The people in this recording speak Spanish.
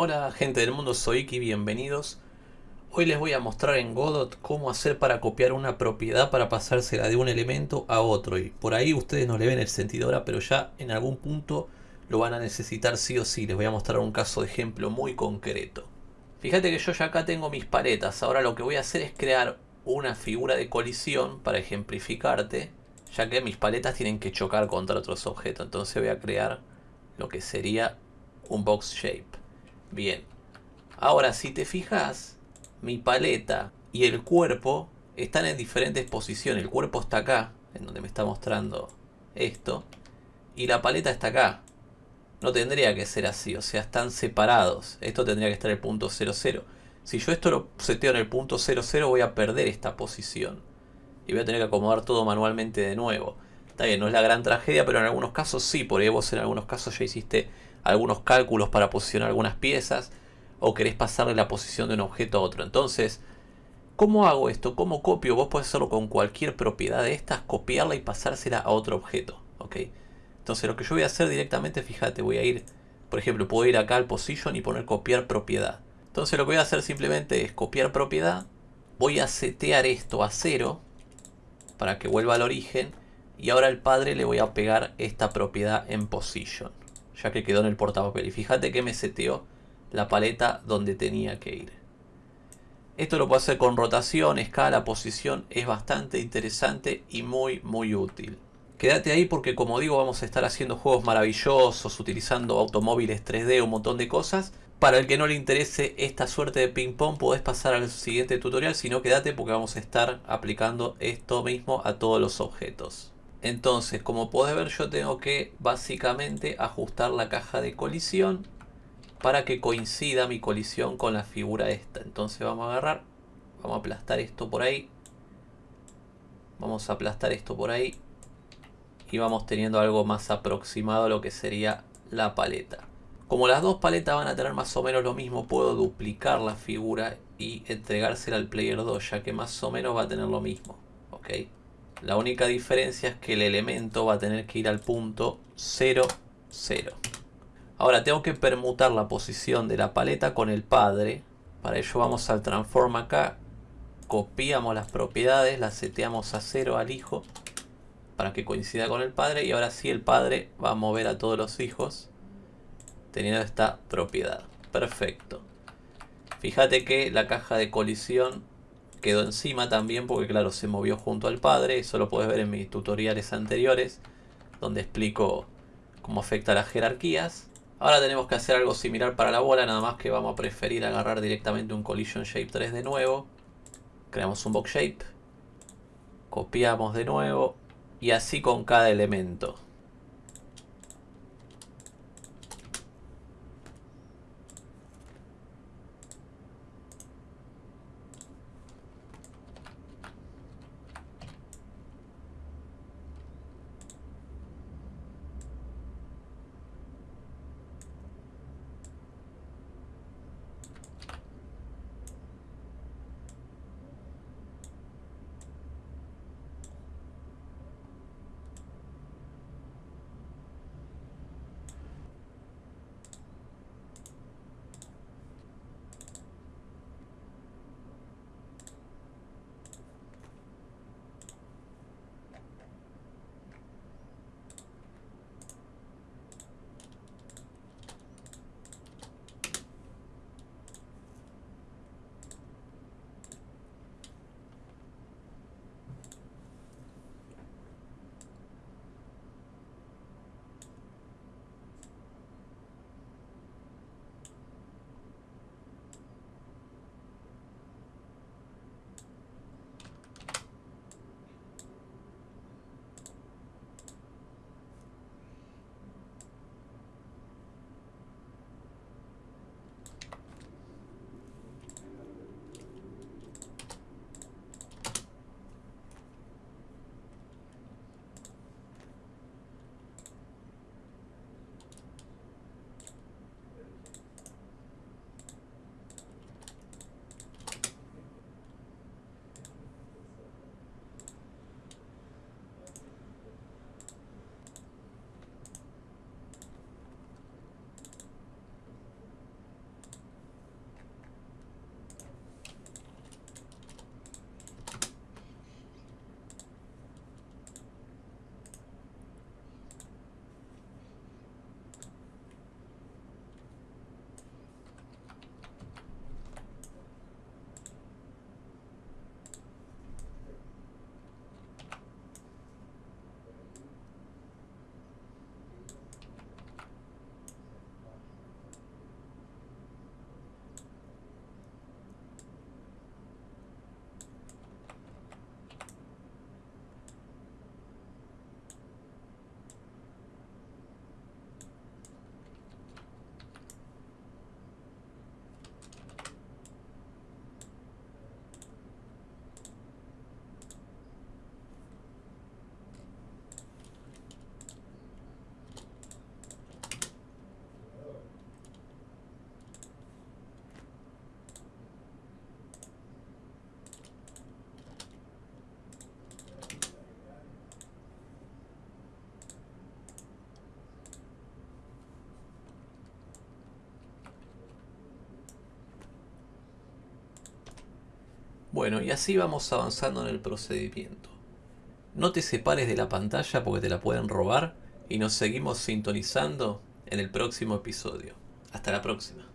Hola gente del mundo, soy Iki, bienvenidos. Hoy les voy a mostrar en Godot cómo hacer para copiar una propiedad para pasársela de un elemento a otro. Y por ahí ustedes no le ven el sentido ahora, pero ya en algún punto lo van a necesitar sí o sí. Les voy a mostrar un caso de ejemplo muy concreto. Fíjate que yo ya acá tengo mis paletas. Ahora lo que voy a hacer es crear una figura de colisión para ejemplificarte. Ya que mis paletas tienen que chocar contra otros objetos. Entonces voy a crear lo que sería un box shape. Bien. Ahora si te fijas, mi paleta y el cuerpo están en diferentes posiciones. El cuerpo está acá, en donde me está mostrando esto. Y la paleta está acá. No tendría que ser así, o sea, están separados. Esto tendría que estar en el punto 00. Si yo esto lo seteo en el punto 00, voy a perder esta posición. Y voy a tener que acomodar todo manualmente de nuevo. Está bien, no es la gran tragedia, pero en algunos casos sí. Por ahí vos en algunos casos ya hiciste algunos cálculos para posicionar algunas piezas o querés pasarle la posición de un objeto a otro. Entonces, ¿cómo hago esto? ¿Cómo copio? Vos podés hacerlo con cualquier propiedad de estas, copiarla y pasársela a otro objeto. ¿ok? Entonces lo que yo voy a hacer directamente, fíjate, voy a ir, por ejemplo, puedo ir acá al position y poner copiar propiedad. Entonces lo que voy a hacer simplemente es copiar propiedad, voy a setear esto a cero para que vuelva al origen y ahora al padre le voy a pegar esta propiedad en position, ya que quedó en el portapapel. Y fíjate que me seteó la paleta donde tenía que ir. Esto lo puedo hacer con rotación, escala, posición, es bastante interesante y muy muy útil. Quédate ahí porque como digo vamos a estar haciendo juegos maravillosos, utilizando automóviles 3D, un montón de cosas. Para el que no le interese esta suerte de ping pong podés pasar al siguiente tutorial, si no quédate porque vamos a estar aplicando esto mismo a todos los objetos. Entonces, como podés ver yo tengo que básicamente ajustar la caja de colisión para que coincida mi colisión con la figura esta. Entonces vamos a agarrar, vamos a aplastar esto por ahí. Vamos a aplastar esto por ahí. Y vamos teniendo algo más aproximado a lo que sería la paleta. Como las dos paletas van a tener más o menos lo mismo, puedo duplicar la figura y entregársela al player 2, ya que más o menos va a tener lo mismo. ¿ok? La única diferencia es que el elemento va a tener que ir al punto 0, 0. Ahora tengo que permutar la posición de la paleta con el padre. Para ello vamos al transform acá. Copiamos las propiedades, las seteamos a cero al hijo. Para que coincida con el padre. Y ahora sí el padre va a mover a todos los hijos. Teniendo esta propiedad. Perfecto. Fíjate que la caja de colisión quedó encima también. Porque claro, se movió junto al padre. Eso lo puedes ver en mis tutoriales anteriores. Donde explico cómo afecta las jerarquías. Ahora tenemos que hacer algo similar para la bola, nada más que vamos a preferir agarrar directamente un Collision Shape 3 de nuevo. Creamos un Box Shape. Copiamos de nuevo. Y así con cada elemento. Bueno, y así vamos avanzando en el procedimiento. No te separes de la pantalla porque te la pueden robar y nos seguimos sintonizando en el próximo episodio. Hasta la próxima.